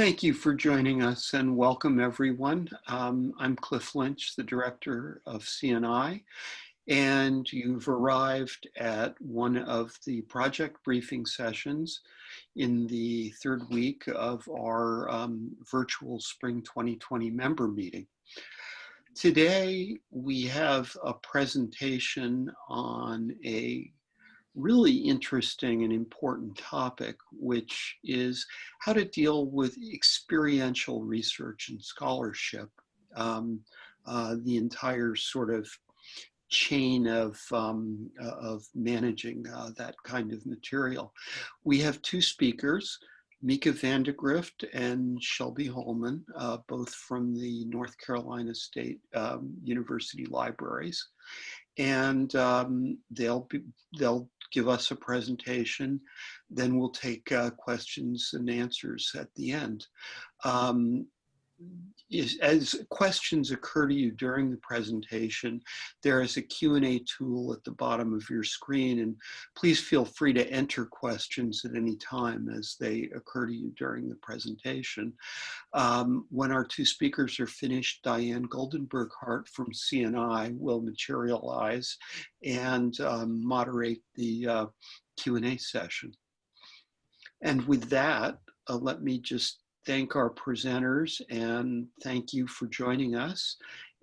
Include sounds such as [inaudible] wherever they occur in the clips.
Thank you for joining us and welcome everyone. Um, I'm Cliff Lynch, the director of CNI, and you've arrived at one of the project briefing sessions in the third week of our um, virtual Spring 2020 member meeting. Today, we have a presentation on a really interesting and important topic, which is how to deal with experiential research and scholarship, um, uh, the entire sort of chain of, um, uh, of managing uh, that kind of material. We have two speakers, Micah Vandegrift and Shelby Hallman, uh, both from the North Carolina State um, University Libraries. And um, they'll, be, they'll give us a presentation. Then we'll take uh, questions and answers at the end. Um, is, as questions occur to you during the presentation, there is a Q&A tool at the bottom of your screen and please feel free to enter questions at any time as they occur to you during the presentation. Um, when our two speakers are finished, Diane Goldenberg Hart from CNI will materialize and um, moderate the uh, Q&A session. And with that, uh, let me just thank our presenters and thank you for joining us.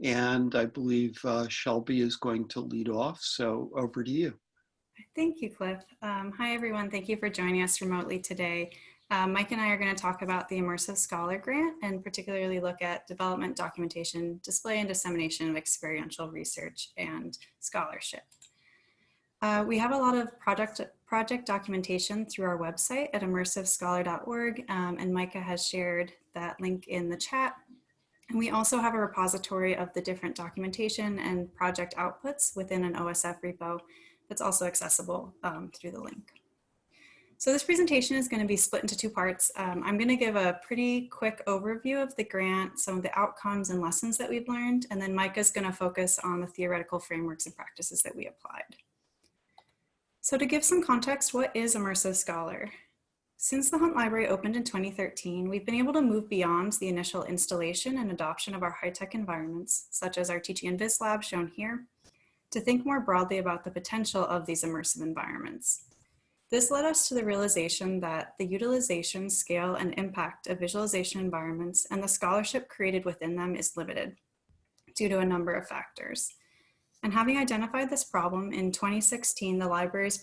And I believe uh, Shelby is going to lead off, so over to you. Thank you, Cliff. Um, hi, everyone. Thank you for joining us remotely today. Uh, Mike and I are going to talk about the Immersive Scholar Grant and particularly look at development, documentation, display, and dissemination of experiential research and scholarship. Uh, we have a lot of project, project documentation through our website at immersivescholar.org, um, and Micah has shared that link in the chat. And we also have a repository of the different documentation and project outputs within an OSF repo that's also accessible um, through the link. So this presentation is going to be split into two parts. Um, I'm going to give a pretty quick overview of the grant, some of the outcomes and lessons that we've learned, and then Micah's going to focus on the theoretical frameworks and practices that we applied. So to give some context, what is Immersive Scholar? Since the Hunt Library opened in 2013, we've been able to move beyond the initial installation and adoption of our high-tech environments, such as our Teaching and Vis lab shown here, to think more broadly about the potential of these immersive environments. This led us to the realization that the utilization, scale, and impact of visualization environments and the scholarship created within them is limited due to a number of factors. And having identified this problem, in 2016, the libraries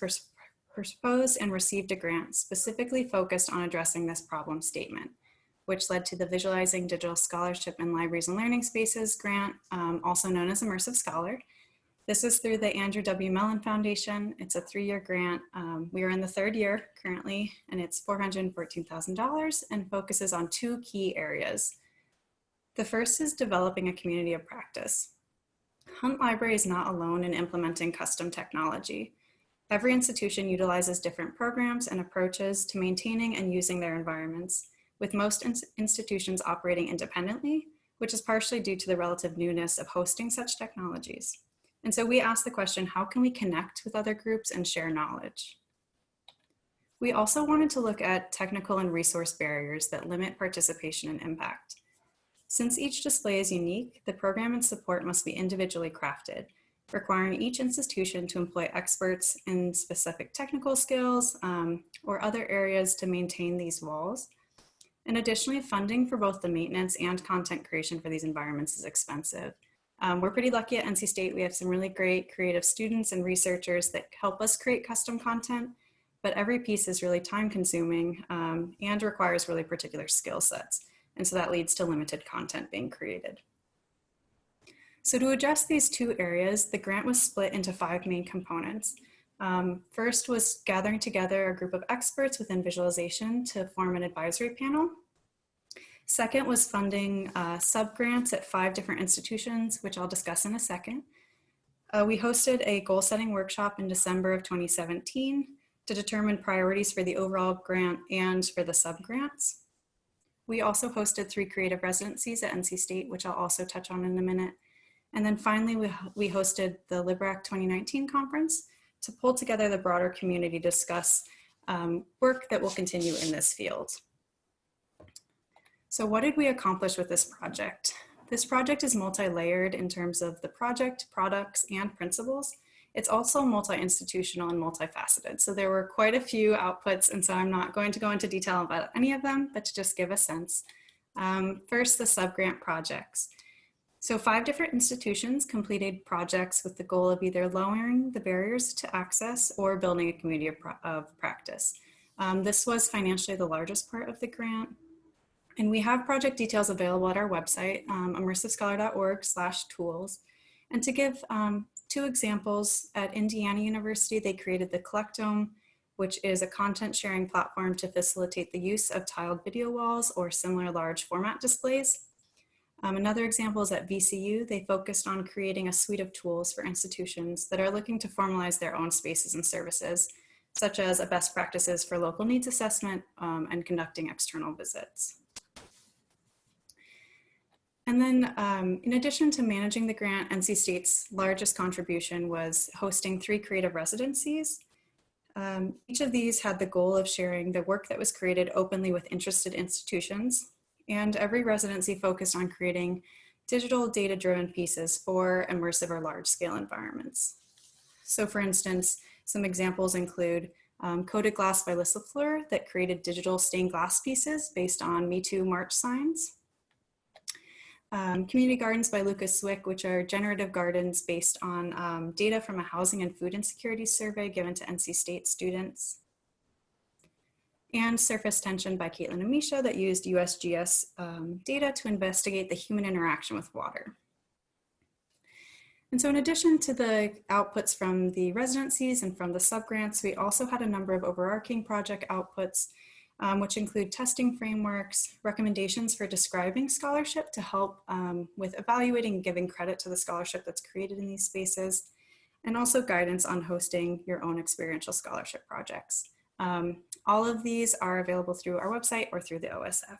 proposed and received a grant specifically focused on addressing this problem statement, which led to the Visualizing Digital Scholarship in Libraries and Learning Spaces grant, um, also known as Immersive Scholar. This is through the Andrew W. Mellon Foundation. It's a three-year grant. Um, we are in the third year currently, and it's $414,000 and focuses on two key areas. The first is developing a community of practice. Hunt Library is not alone in implementing custom technology. Every institution utilizes different programs and approaches to maintaining and using their environments, with most ins institutions operating independently, which is partially due to the relative newness of hosting such technologies. And so we ask the question, how can we connect with other groups and share knowledge? We also wanted to look at technical and resource barriers that limit participation and impact. Since each display is unique, the program and support must be individually crafted, requiring each institution to employ experts in specific technical skills um, or other areas to maintain these walls. And additionally, funding for both the maintenance and content creation for these environments is expensive. Um, we're pretty lucky at NC State. We have some really great creative students and researchers that help us create custom content, but every piece is really time consuming um, and requires really particular skill sets. And so that leads to limited content being created. So to address these two areas, the grant was split into five main components. Um, first was gathering together a group of experts within visualization to form an advisory panel. Second was funding uh, sub-grants at five different institutions, which I'll discuss in a second. Uh, we hosted a goal setting workshop in December of 2017 to determine priorities for the overall grant and for the sub-grants. We also hosted three creative residencies at NC State, which I'll also touch on in a minute. And then finally, we, we hosted the LibRaC 2019 conference to pull together the broader community to discuss um, work that will continue in this field. So what did we accomplish with this project? This project is multi-layered in terms of the project, products, and principles. It's also multi-institutional and multifaceted. So there were quite a few outputs, and so I'm not going to go into detail about any of them, but to just give a sense. Um, first, the subgrant projects. So five different institutions completed projects with the goal of either lowering the barriers to access or building a community of, of practice. Um, this was financially the largest part of the grant. And we have project details available at our website, um, immersivescholar.org slash tools. And to give um, two examples, at Indiana University, they created the Collectome, which is a content sharing platform to facilitate the use of tiled video walls or similar large format displays. Um, another example is at VCU, they focused on creating a suite of tools for institutions that are looking to formalize their own spaces and services, such as a best practices for local needs assessment um, and conducting external visits. And then um, in addition to managing the grant, NC State's largest contribution was hosting three creative residencies. Um, each of these had the goal of sharing the work that was created openly with interested institutions and every residency focused on creating digital data-driven pieces for immersive or large-scale environments. So for instance, some examples include um, Coded Glass by Liz LaFleur that created digital stained glass pieces based on Me Too March signs. Um, Community Gardens by Lucas Swick, which are generative gardens based on um, data from a housing and food insecurity survey given to NC State students and Surface Tension by Caitlin and Misha that used USGS um, data to investigate the human interaction with water. And so in addition to the outputs from the residencies and from the subgrants, we also had a number of overarching project outputs, um, which include testing frameworks, recommendations for describing scholarship to help um, with evaluating and giving credit to the scholarship that's created in these spaces, and also guidance on hosting your own experiential scholarship projects. Um, all of these are available through our website or through the OSF.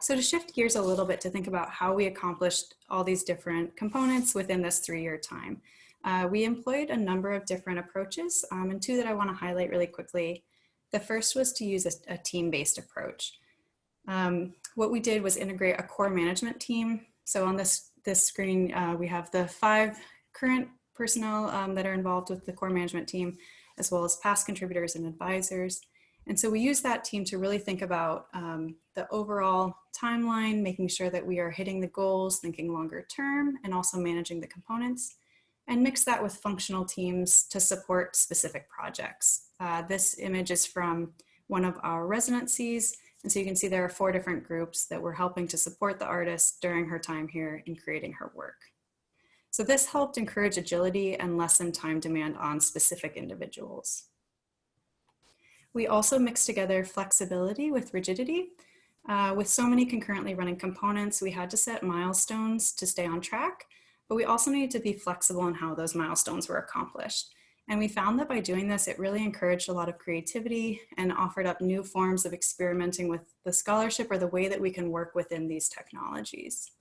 So to shift gears a little bit to think about how we accomplished all these different components within this three-year time, uh, we employed a number of different approaches um, and two that I wanna highlight really quickly. The first was to use a, a team-based approach. Um, what we did was integrate a core management team. So on this, this screen, uh, we have the five current personnel um, that are involved with the core management team as well as past contributors and advisors. And so we use that team to really think about um, the overall timeline, making sure that we are hitting the goals, thinking longer term, and also managing the components, and mix that with functional teams to support specific projects. Uh, this image is from one of our residencies. And so you can see there are four different groups that were helping to support the artist during her time here in creating her work. So this helped encourage agility and lessen time demand on specific individuals. We also mixed together flexibility with rigidity. Uh, with so many concurrently running components, we had to set milestones to stay on track, but we also needed to be flexible in how those milestones were accomplished. And we found that by doing this, it really encouraged a lot of creativity and offered up new forms of experimenting with the scholarship or the way that we can work within these technologies.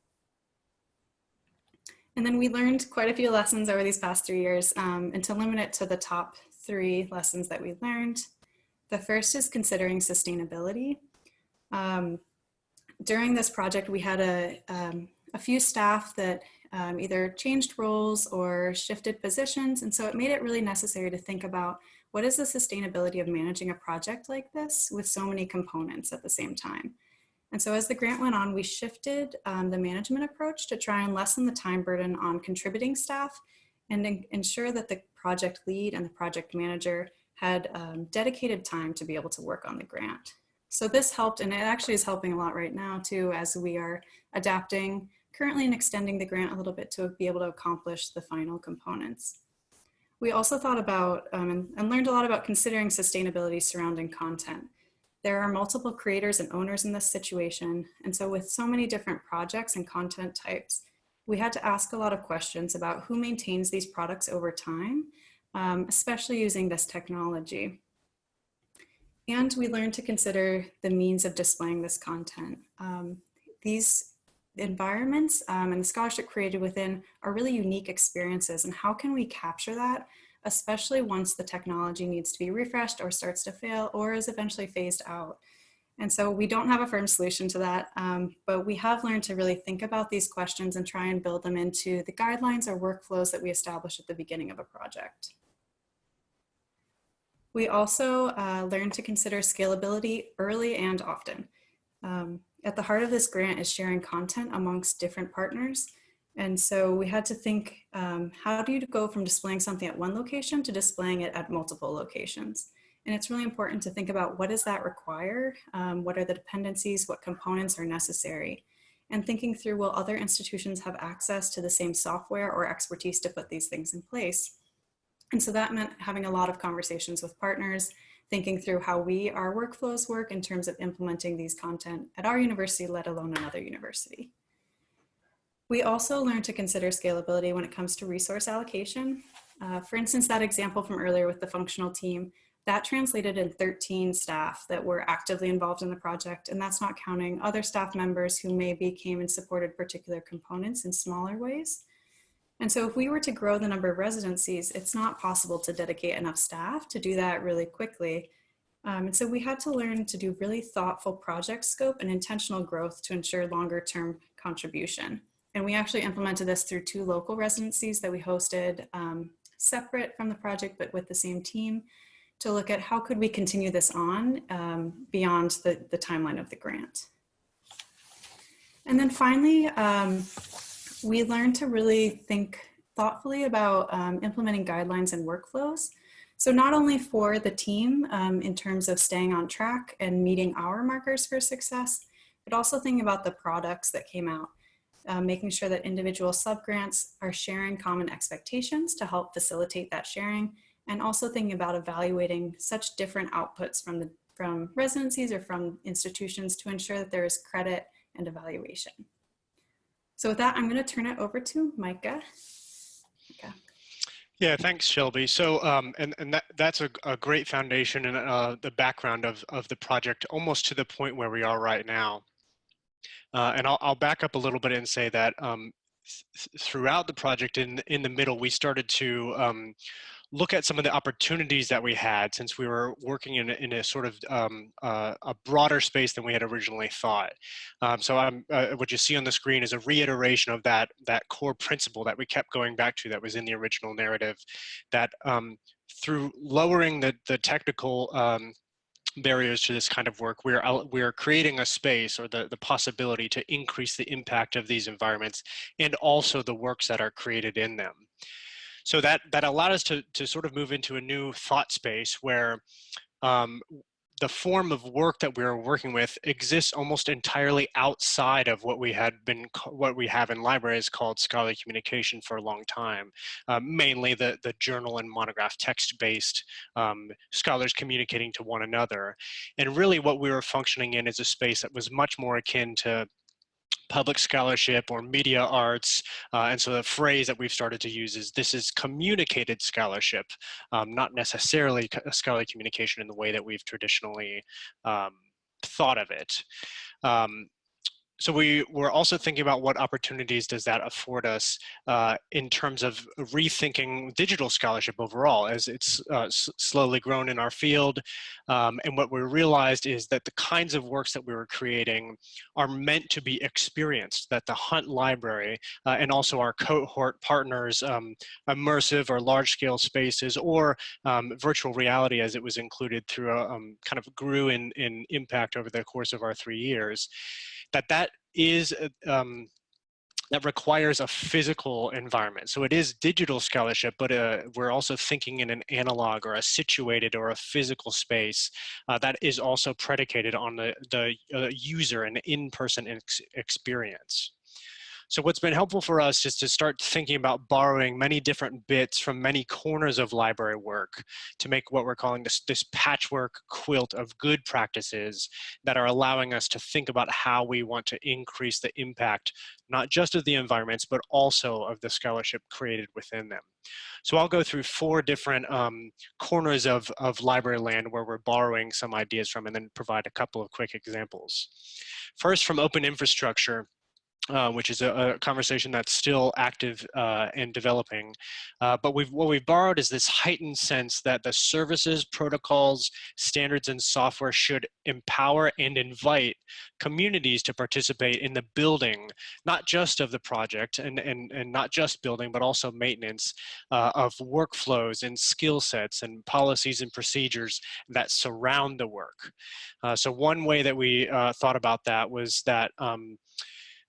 And then we learned quite a few lessons over these past three years um, and to limit it to the top three lessons that we learned. The first is considering sustainability. Um, during this project, we had a, um, a few staff that um, either changed roles or shifted positions. And so it made it really necessary to think about what is the sustainability of managing a project like this with so many components at the same time. And so as the grant went on, we shifted um, the management approach to try and lessen the time burden on contributing staff and ensure that the project lead and the project manager had um, dedicated time to be able to work on the grant. So this helped, and it actually is helping a lot right now too, as we are adapting currently and extending the grant a little bit to be able to accomplish the final components. We also thought about um, and, and learned a lot about considering sustainability surrounding content. There are multiple creators and owners in this situation. And so with so many different projects and content types, we had to ask a lot of questions about who maintains these products over time, um, especially using this technology. And we learned to consider the means of displaying this content. Um, these environments um, and the scholarship created within are really unique experiences and how can we capture that especially once the technology needs to be refreshed or starts to fail or is eventually phased out. And so we don't have a firm solution to that, um, but we have learned to really think about these questions and try and build them into the guidelines or workflows that we establish at the beginning of a project. We also uh, learned to consider scalability early and often. Um, at the heart of this grant is sharing content amongst different partners. And so we had to think, um, how do you go from displaying something at one location to displaying it at multiple locations? And it's really important to think about what does that require? Um, what are the dependencies? What components are necessary? And thinking through, will other institutions have access to the same software or expertise to put these things in place? And so that meant having a lot of conversations with partners, thinking through how we, our workflows work in terms of implementing these content at our university, let alone another university. We also learned to consider scalability when it comes to resource allocation. Uh, for instance, that example from earlier with the functional team, that translated in 13 staff that were actively involved in the project, and that's not counting other staff members who maybe came and supported particular components in smaller ways. And so if we were to grow the number of residencies, it's not possible to dedicate enough staff to do that really quickly. Um, and so we had to learn to do really thoughtful project scope and intentional growth to ensure longer term contribution. And we actually implemented this through two local residencies that we hosted um, separate from the project, but with the same team to look at how could we continue this on um, beyond the, the timeline of the grant. And then finally, um, we learned to really think thoughtfully about um, implementing guidelines and workflows. So not only for the team um, in terms of staying on track and meeting our markers for success, but also thinking about the products that came out, uh, making sure that individual subgrants are sharing common expectations to help facilitate that sharing and also thinking about evaluating such different outputs from the from residencies or from institutions to ensure that there is credit and evaluation. So with that, I'm going to turn it over to Micah. Micah. Yeah, thanks, Shelby. So, um, and, and that, that's a, a great foundation and uh, the background of, of the project almost to the point where we are right now. Uh, and I'll, I'll back up a little bit and say that um, th throughout the project in, in the middle, we started to um, look at some of the opportunities that we had since we were working in a, in a sort of um, uh, a broader space than we had originally thought. Um, so uh, what you see on the screen is a reiteration of that, that core principle that we kept going back to that was in the original narrative that um, through lowering the, the technical um, barriers to this kind of work, we're we're creating a space or the, the possibility to increase the impact of these environments and also the works that are created in them so that that allowed us to to sort of move into a new thought space where um, the form of work that we are working with exists almost entirely outside of what we had been what we have in libraries called scholarly communication for a long time. Um, mainly the the journal and monograph text based um, scholars communicating to one another. And really what we were functioning in is a space that was much more akin to public scholarship or media arts. Uh, and so the phrase that we've started to use is this is communicated scholarship, um, not necessarily scholarly communication in the way that we've traditionally um, thought of it. Um, so we were also thinking about what opportunities does that afford us uh, in terms of rethinking digital scholarship overall as it's uh, slowly grown in our field. Um, and what we realized is that the kinds of works that we were creating are meant to be experienced, that the Hunt Library uh, and also our cohort partners, um, immersive or large scale spaces or um, virtual reality as it was included through a um, kind of grew in, in impact over the course of our three years that that is uh, um, that requires a physical environment. So it is digital scholarship, but uh, we're also thinking in an analog or a situated or a physical space uh, that is also predicated on the, the uh, user and in-person ex experience. So what's been helpful for us is to start thinking about borrowing many different bits from many corners of library work to make what we're calling this, this patchwork quilt of good practices that are allowing us to think about how we want to increase the impact, not just of the environments, but also of the scholarship created within them. So I'll go through four different um, corners of, of library land where we're borrowing some ideas from and then provide a couple of quick examples. First, from open infrastructure, uh, which is a, a, conversation that's still active uh, and developing. Uh, but we've, what we've borrowed is this heightened sense that the services, protocols, standards, and software should empower and invite communities to participate in the building, not just of the project and, and, and not just building, but also maintenance uh, of workflows and skill sets and policies and procedures that surround the work. Uh, so one way that we uh, thought about that was that um,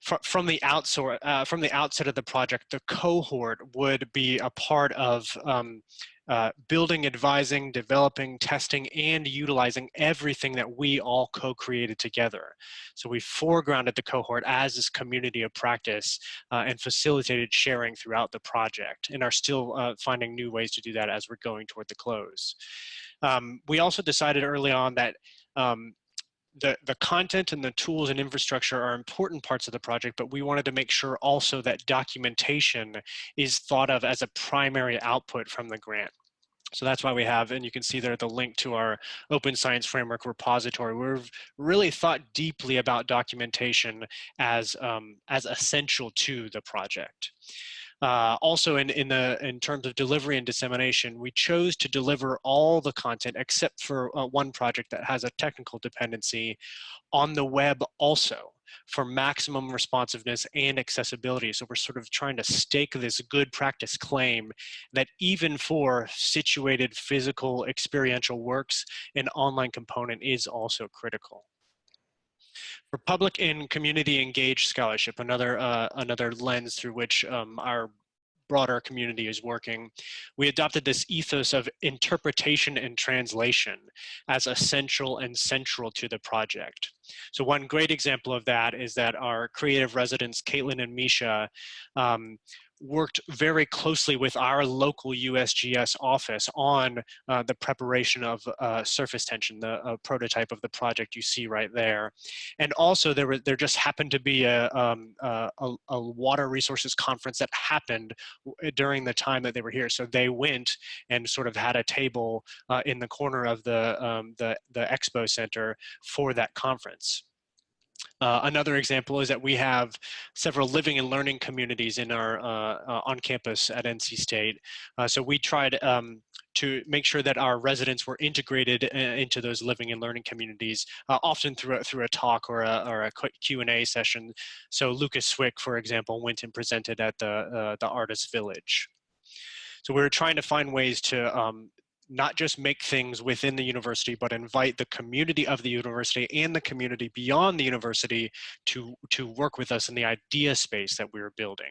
from the outsource, uh, from the outset of the project, the cohort would be a part of um, uh, building, advising, developing, testing, and utilizing everything that we all co-created together. So we foregrounded the cohort as this community of practice uh, and facilitated sharing throughout the project and are still uh, finding new ways to do that as we're going toward the close. Um, we also decided early on that um, the, the content and the tools and infrastructure are important parts of the project, but we wanted to make sure also that documentation is thought of as a primary output from the grant. So that's why we have, and you can see there the link to our Open Science Framework repository. We've really thought deeply about documentation as, um, as essential to the project. Uh, also in, in, the, in terms of delivery and dissemination, we chose to deliver all the content except for uh, one project that has a technical dependency on the web also for maximum responsiveness and accessibility. So we're sort of trying to stake this good practice claim that even for situated physical experiential works, an online component is also critical. For public and community engaged scholarship, another, uh, another lens through which um, our broader community is working, we adopted this ethos of interpretation and translation as essential and central to the project. So one great example of that is that our creative residents, Caitlin and Misha, um, worked very closely with our local USGS office on uh, the preparation of uh, surface tension, the uh, prototype of the project you see right there. And also there, were, there just happened to be a, um, a, a, water resources conference that happened during the time that they were here. So they went and sort of had a table uh, in the corner of the, um, the, the expo center for that conference. Uh, another example is that we have several living and learning communities in our uh, uh, on campus at NC State. Uh, so we tried um, to make sure that our residents were integrated uh, into those living and learning communities, uh, often through a, through a talk or a, or a Q&A session. So Lucas Swick, for example, went and presented at the, the Artist Village. So we were trying to find ways to um, not just make things within the university, but invite the community of the university and the community beyond the university to, to work with us in the idea space that we are building.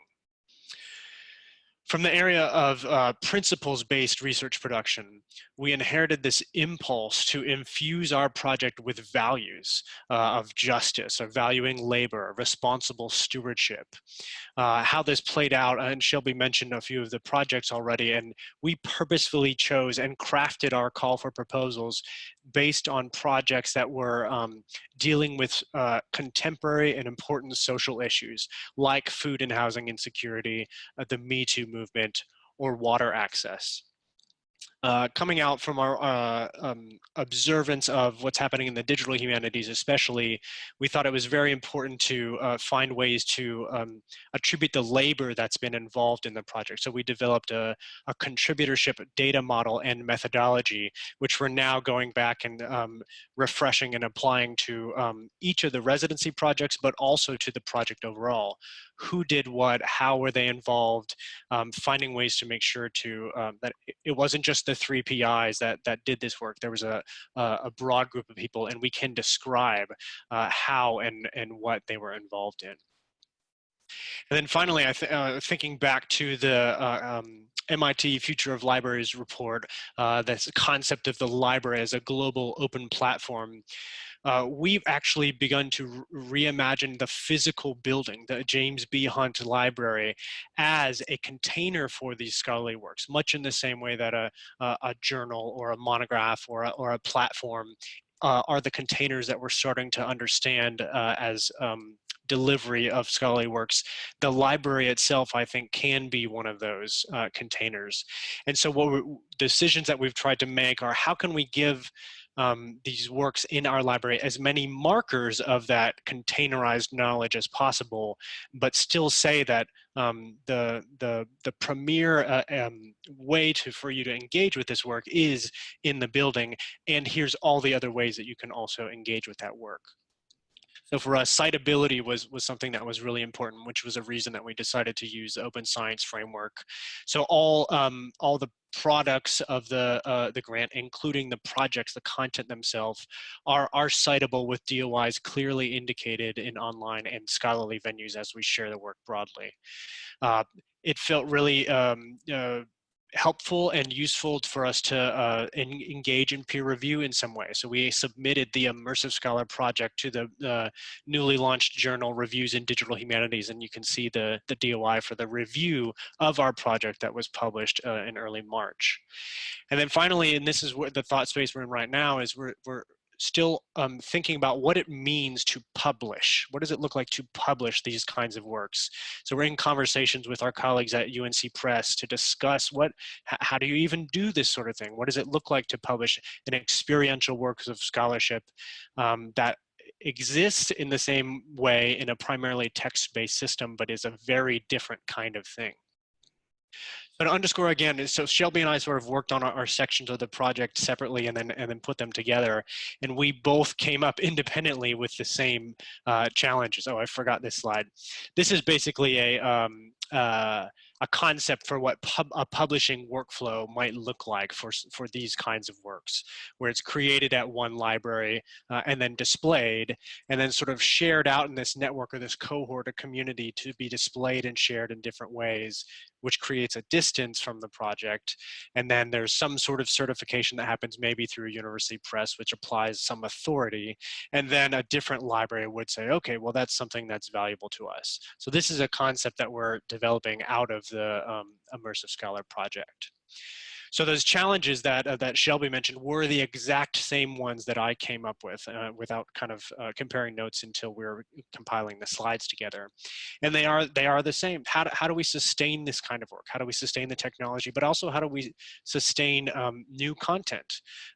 From the area of uh, principles-based research production, we inherited this impulse to infuse our project with values uh, of justice, of valuing labor, responsible stewardship. Uh, how this played out, and Shelby mentioned a few of the projects already, and we purposefully chose and crafted our call for proposals based on projects that were um, dealing with uh, contemporary and important social issues like food and housing insecurity, uh, the Me Too movement, or water access uh, coming out from our uh, um, observance of what's happening in the digital humanities especially, we thought it was very important to uh, find ways to um, attribute the labor that's been involved in the project. So we developed a, a contributorship data model and methodology, which we're now going back and um, refreshing and applying to um, each of the residency projects, but also to the project overall. Who did what, how were they involved, um, finding ways to make sure to, um, that it wasn't just the three PIs that, that did this work. There was a, a broad group of people and we can describe uh, how and, and what they were involved in. And then finally, I th uh, thinking back to the uh, um, MIT Future of Libraries report, uh, this concept of the library as a global open platform uh, we've actually begun to reimagine the physical building, the James B. Hunt Library, as a container for these scholarly works, much in the same way that a, a, a journal or a monograph or a, or a platform uh, are the containers that we're starting to understand uh, as um, delivery of scholarly works. The library itself, I think, can be one of those uh, containers. And so what we, decisions that we've tried to make are how can we give um, these works in our library as many markers of that containerized knowledge as possible, but still say that um, the, the, the premier uh, um, way to, for you to engage with this work is in the building, and here's all the other ways that you can also engage with that work. So for us, citability was, was something that was really important, which was a reason that we decided to use the Open Science Framework. So all, um, all the products of the, uh, the grant, including the projects, the content themselves, are, are citable with DOIs clearly indicated in online and scholarly venues as we share the work broadly. Uh, it felt really um, uh, helpful and useful for us to uh, engage in peer review in some way. So we submitted the Immersive Scholar project to the uh, newly launched journal Reviews in Digital Humanities, and you can see the, the DOI for the review of our project that was published uh, in early March. And then finally, and this is what the thought space we're in right now, is we're, we're still um, thinking about what it means to publish. What does it look like to publish these kinds of works? So we're in conversations with our colleagues at UNC Press to discuss what, how do you even do this sort of thing? What does it look like to publish an experiential works of scholarship um, that exists in the same way in a primarily text-based system, but is a very different kind of thing. But underscore again, so Shelby and I sort of worked on our, our, sections of the project separately and then and then put them together. And we both came up independently with the same uh, challenges. Oh, I forgot this slide. This is basically a um, uh, a concept for what pub, a publishing workflow might look like for, for these kinds of works, where it's created at one library uh, and then displayed, and then sort of shared out in this network or this cohort or community to be displayed and shared in different ways, which creates a distance from the project. And then there's some sort of certification that happens maybe through a university press, which applies some authority. And then a different library would say, okay, well, that's something that's valuable to us. So this is a concept that we're developing out of the um, Immersive Scholar project. So those challenges that uh, that Shelby mentioned were the exact same ones that I came up with uh, without kind of uh, comparing notes until we were compiling the slides together. And they are they are the same. How do, how do we sustain this kind of work? How do we sustain the technology? But also how do we sustain um, new content?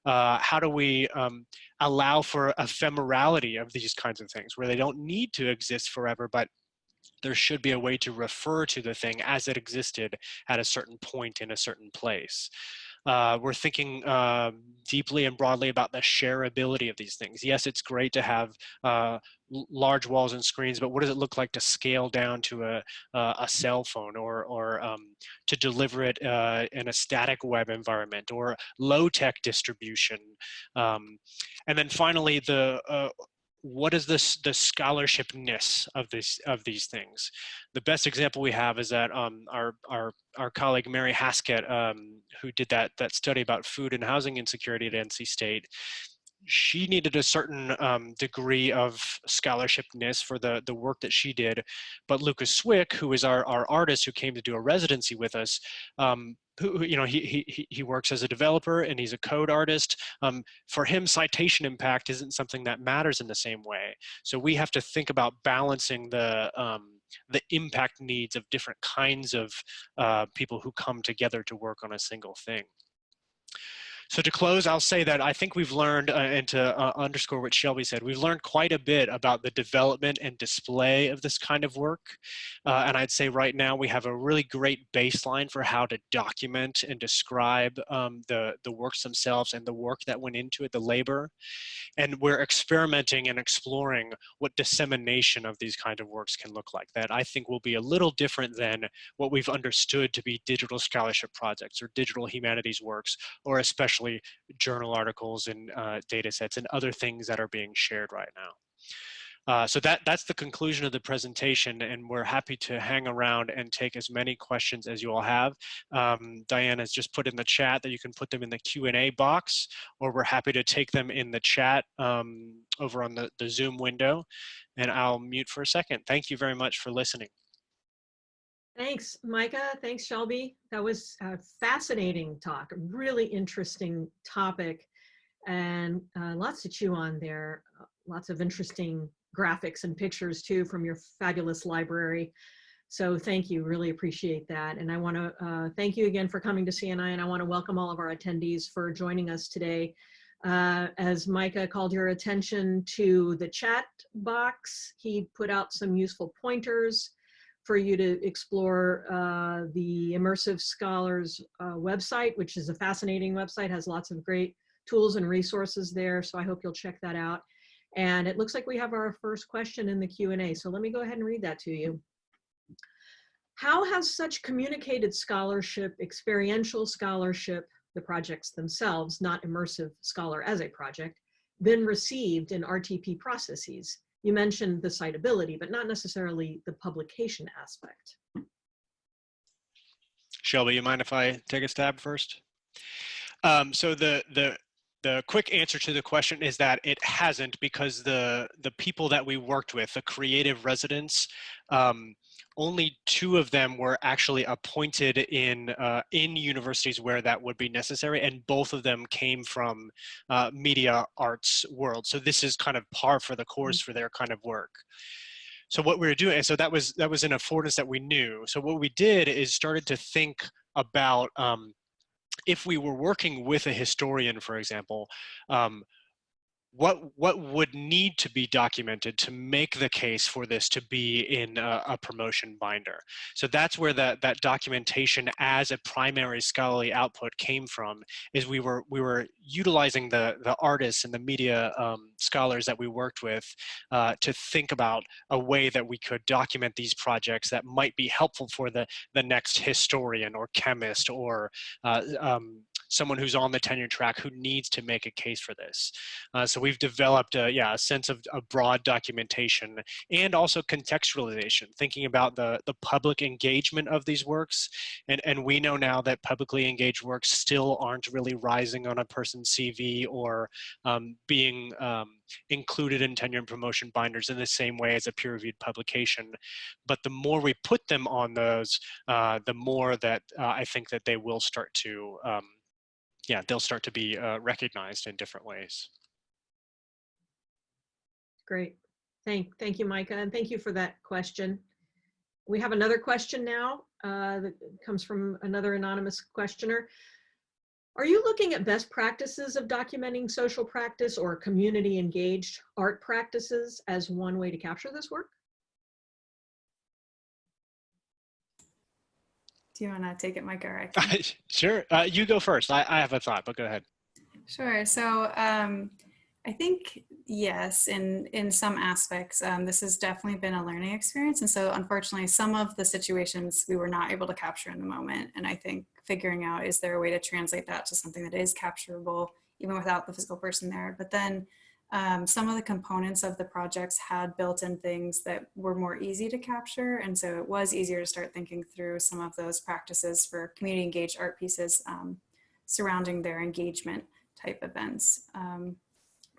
Uh, how do we um, allow for ephemerality of these kinds of things where they don't need to exist forever, but there should be a way to refer to the thing as it existed at a certain point in a certain place. Uh, we're thinking uh, deeply and broadly about the shareability of these things. Yes, it's great to have uh, large walls and screens, but what does it look like to scale down to a, a cell phone or, or um, to deliver it uh, in a static web environment or low-tech distribution? Um, and then finally, the uh, what is this the scholarshipness of this of these things the best example we have is that um, our our our colleague mary haskett um, who did that that study about food and housing insecurity at nc state she needed a certain um, degree of scholarshipness for the, the work that she did. But Lucas Swick, who is our, our artist who came to do a residency with us, um, who, you know, he, he, he works as a developer and he's a code artist. Um, for him, citation impact isn't something that matters in the same way. So we have to think about balancing the, um, the impact needs of different kinds of uh, people who come together to work on a single thing. So to close, I'll say that I think we've learned, uh, and to uh, underscore what Shelby said, we've learned quite a bit about the development and display of this kind of work. Uh, and I'd say right now we have a really great baseline for how to document and describe um, the, the works themselves and the work that went into it, the labor. And we're experimenting and exploring what dissemination of these kind of works can look like. That I think will be a little different than what we've understood to be digital scholarship projects or digital humanities works, or especially especially journal articles and uh, data sets and other things that are being shared right now. Uh, so that, that's the conclusion of the presentation and we're happy to hang around and take as many questions as you all have. Um, Diane has just put in the chat that you can put them in the Q&A box or we're happy to take them in the chat um, over on the, the Zoom window and I'll mute for a second. Thank you very much for listening. Thanks, Micah. Thanks, Shelby. That was a fascinating talk, a really interesting topic, and uh, lots to chew on there. Uh, lots of interesting graphics and pictures too from your fabulous library. So thank you, really appreciate that. And I want to uh, thank you again for coming to CNI, and I want to welcome all of our attendees for joining us today. Uh, as Micah called your attention to the chat box, he put out some useful pointers for you to explore uh, the Immersive Scholars uh, website, which is a fascinating website, has lots of great tools and resources there. So I hope you'll check that out. And it looks like we have our first question in the Q&A. So let me go ahead and read that to you. How has such communicated scholarship, experiential scholarship, the projects themselves, not immersive scholar as a project, been received in RTP processes? You mentioned the citability, but not necessarily the publication aspect. Shelby, you mind if I take a stab first? Um, so the the the quick answer to the question is that it hasn't because the the people that we worked with, the creative residents, um, only two of them were actually appointed in uh, in universities where that would be necessary, and both of them came from uh, media arts world. So this is kind of par for the course for their kind of work. So what we were doing, and so that was that was an affordance that we knew. So what we did is started to think about um, if we were working with a historian, for example, um, what what would need to be documented to make the case for this to be in a, a, promotion binder? So that's where that that documentation as a primary scholarly output came from is we were we were utilizing the the artists and the media um, scholars that we worked with uh, to think about a way that we could document these projects that might be helpful for the the next historian or chemist or uh, um, someone who's on the tenure track who needs to make a case for this. Uh, so we've developed a, yeah, a sense of, a broad documentation and also contextualization, thinking about the, the public engagement of these works. And, and we know now that publicly engaged works still aren't really rising on a person's CV or um, being um, included in tenure and promotion binders in the same way as a peer-reviewed publication. But the more we put them on those, uh, the more that uh, I think that they will start to um, yeah, they'll start to be uh, recognized in different ways. Great. Thank, thank you, Micah, and thank you for that question. We have another question now uh, that comes from another anonymous questioner. Are you looking at best practices of documenting social practice or community engaged art practices as one way to capture this work? Do you want to take it, Mike, or I can? [laughs] sure. Uh, you go first. I, I have a thought, but go ahead. Sure. So um, I think, yes, in, in some aspects, um, this has definitely been a learning experience. And so unfortunately, some of the situations we were not able to capture in the moment. And I think figuring out, is there a way to translate that to something that is capturable, even without the physical person there? But then um, some of the components of the projects had built-in things that were more easy to capture. And so it was easier to start thinking through some of those practices for community engaged art pieces um, surrounding their engagement type events. Um,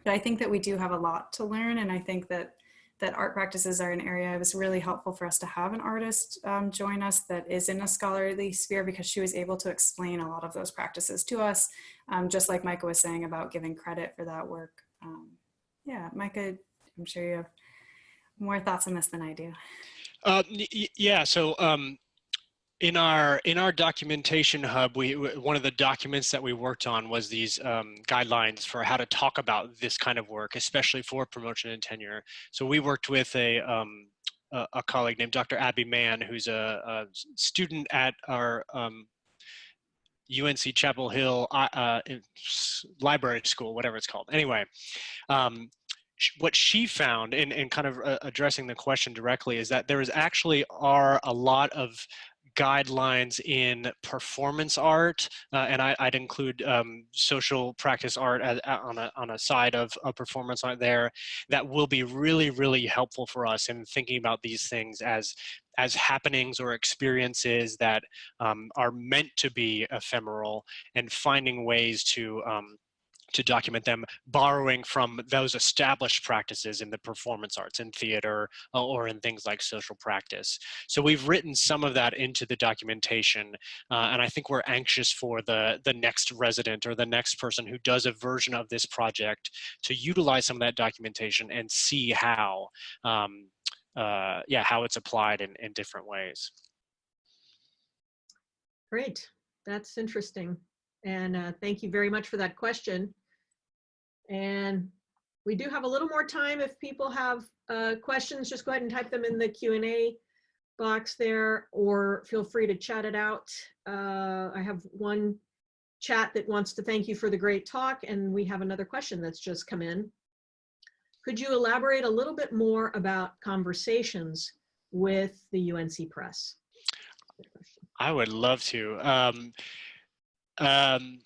but I think that we do have a lot to learn. And I think that that art practices are an area it was really helpful for us to have an artist um, join us that is in a scholarly sphere because she was able to explain a lot of those practices to us, um, just like Micah was saying about giving credit for that work. Um, yeah, Micah, I'm sure you have more thoughts on this than I do. Uh, yeah, so um, in our in our documentation hub, we one of the documents that we worked on was these um, guidelines for how to talk about this kind of work, especially for promotion and tenure. So we worked with a um, a, a, colleague named Dr. Abby Mann, who's a, a student at our um, UNC Chapel Hill uh, library school, whatever it's called. Anyway, um, what she found in, in kind of uh, addressing the question directly is that there is actually are a lot of guidelines in performance art, uh, and I, would include um, social practice art as, on, a, on a side of, of performance art there, that will be really, really helpful for us in thinking about these things as as happenings or experiences that um, are meant to be ephemeral and finding ways to um, to document them, borrowing from those established practices in the performance arts, in theater, uh, or in things like social practice. So we've written some of that into the documentation, uh, and I think we're anxious for the, the next resident or the next person who does a version of this project to utilize some of that documentation and see how, um, uh, yeah, how it's applied in, in different ways. Great, that's interesting. And uh, thank you very much for that question. And we do have a little more time. If people have uh, questions, just go ahead and type them in the Q&A box there, or feel free to chat it out. Uh, I have one chat that wants to thank you for the great talk, and we have another question that's just come in. Could you elaborate a little bit more about conversations with the UNC Press? I would love to. Um, um,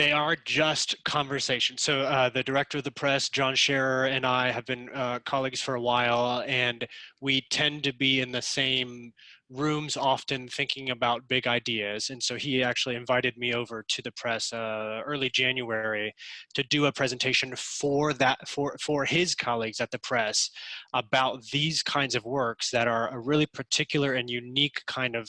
they are just conversations. So uh, the director of the press, John Sherer, and I have been uh, colleagues for a while, and we tend to be in the same rooms often thinking about big ideas. And so he actually invited me over to the press uh, early January to do a presentation for that for for his colleagues at the press about these kinds of works that are a really particular and unique kind of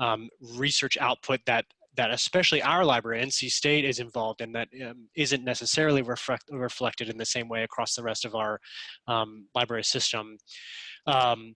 um, research output that that especially our library, NC State, is involved in that um, not necessarily reflect, reflected in the same way across the rest of our um, library system. Um,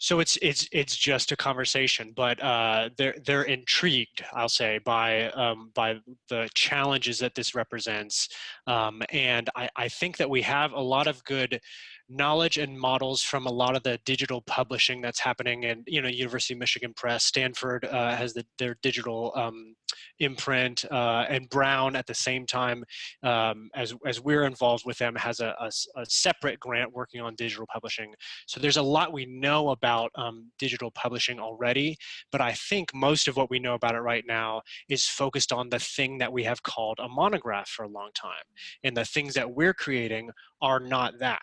so it's it's it's just a conversation, but uh, they're they're intrigued, I'll say, by um, by the challenges that this represents, um, and I, I think that we have a lot of good knowledge and models from a lot of the digital publishing that's happening and you know university of michigan press. Stanford uh, has the, their digital um, imprint uh, and brown at the same time um, as, as we're involved with them has a, a, a, separate grant working on digital publishing. So there's a lot we know about um, digital publishing already but i think most of what we know about it right now is focused on the thing that we have called a monograph for a long time. And the things that we're creating are not that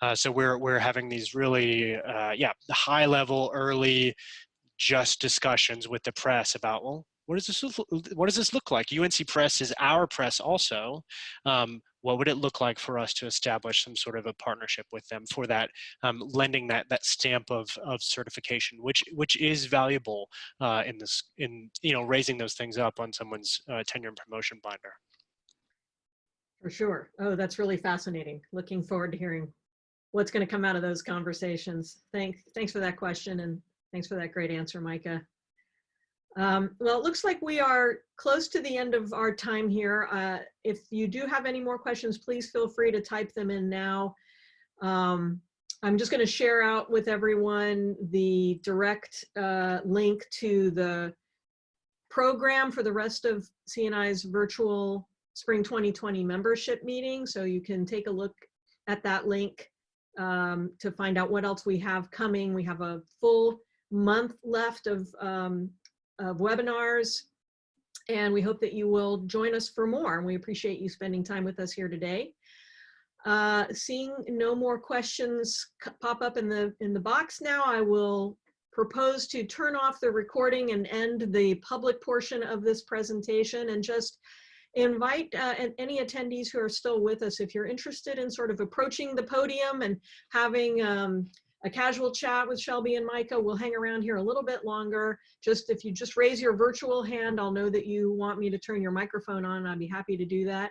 uh, so we're we're having these really uh, yeah high level early just discussions with the press about well what does this look, what does this look like? UNC Press is our press also. Um, what would it look like for us to establish some sort of a partnership with them for that um, lending that that stamp of of certification which which is valuable uh, in this in you know raising those things up on someone's uh, tenure and promotion binder? For sure. Oh that's really fascinating. Looking forward to hearing what's going to come out of those conversations. Thanks, thanks for that question and thanks for that great answer, Micah. Um, well, it looks like we are close to the end of our time here. Uh, if you do have any more questions, please feel free to type them in now. Um, I'm just going to share out with everyone the direct uh, link to the program for the rest of CNI's virtual Spring 2020 membership meeting. So you can take a look at that link um, to find out what else we have coming. We have a full month left of, um, of webinars and we hope that you will join us for more. And we appreciate you spending time with us here today. Uh, seeing no more questions pop up in the in the box now, I will propose to turn off the recording and end the public portion of this presentation and just invite uh, any attendees who are still with us, if you're interested in sort of approaching the podium and having um, a casual chat with Shelby and Micah, we'll hang around here a little bit longer. Just if you just raise your virtual hand, I'll know that you want me to turn your microphone on. I'd be happy to do that.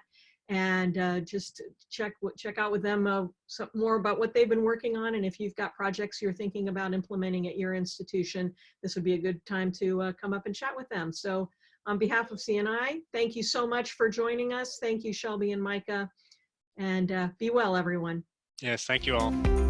And uh, just check check out with them uh, some more about what they've been working on. And if you've got projects you're thinking about implementing at your institution, this would be a good time to uh, come up and chat with them. So on behalf of CNI, thank you so much for joining us. Thank you, Shelby and Micah. And uh, be well, everyone. Yes, thank you all.